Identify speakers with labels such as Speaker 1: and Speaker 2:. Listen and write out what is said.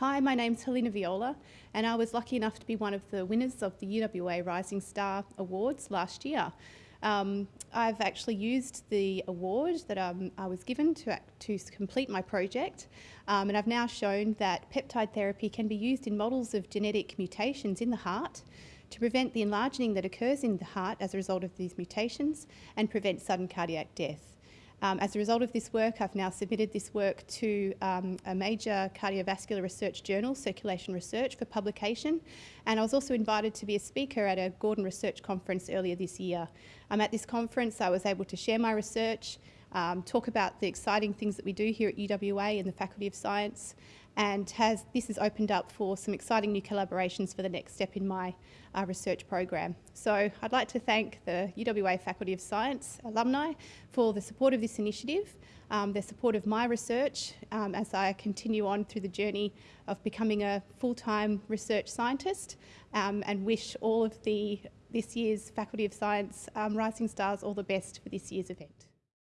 Speaker 1: Hi, my name's Helena Viola, and I was lucky enough to be one of the winners of the UWA Rising Star Awards last year. Um, I've actually used the award that um, I was given to, to complete my project, um, and I've now shown that peptide therapy can be used in models of genetic mutations in the heart to prevent the enlarging that occurs in the heart as a result of these mutations and prevent sudden cardiac death. Um, as a result of this work, I've now submitted this work to um, a major cardiovascular research journal, Circulation Research, for publication. And I was also invited to be a speaker at a Gordon Research Conference earlier this year. Um, at this conference, I was able to share my research, um, talk about the exciting things that we do here at UWA in the Faculty of Science, and has, this has opened up for some exciting new collaborations for the next step in my uh, research program. So I'd like to thank the UWA Faculty of Science alumni for the support of this initiative, um, their support of my research um, as I continue on through the journey of becoming a full-time research scientist um, and wish all of the this year's Faculty of Science um, Rising Stars all the best for this year's event.